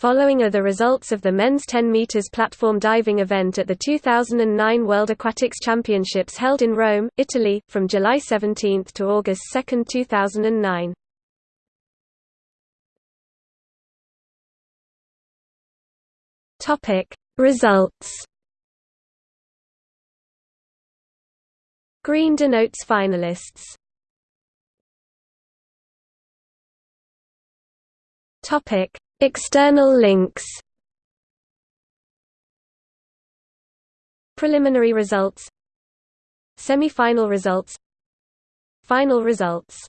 Following are the results of the men's 10 meters platform diving event at the 2009 World Aquatics Championships held in Rome, Italy, from July 17 to August 2, 2009. Topic Results Green denotes finalists. Topic External links. Preliminary results. Semi-final results. Final results